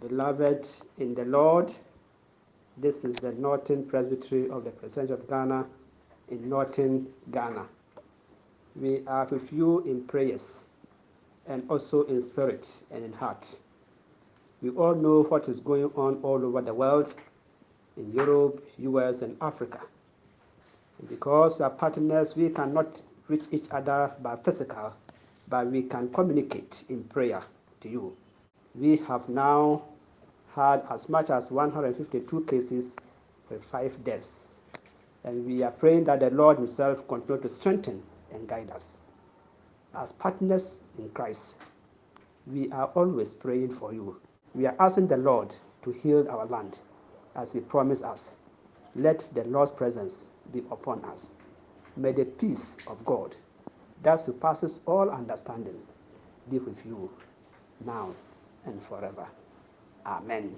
Beloved in the Lord, this is the Northern Presbytery of the President of Ghana in Northern Ghana. We are with you in prayers and also in spirit and in heart. We all know what is going on all over the world, in Europe, US, and Africa. And because we are partners, we cannot reach each other by physical, but we can communicate in prayer to you. We have now had as much as 152 cases with five deaths. And we are praying that the Lord Himself continue to strengthen and guide us. As partners in Christ, we are always praying for you. We are asking the Lord to heal our land as He promised us. Let the Lord's presence be upon us. May the peace of God that surpasses all understanding be with you now and forever. Amen.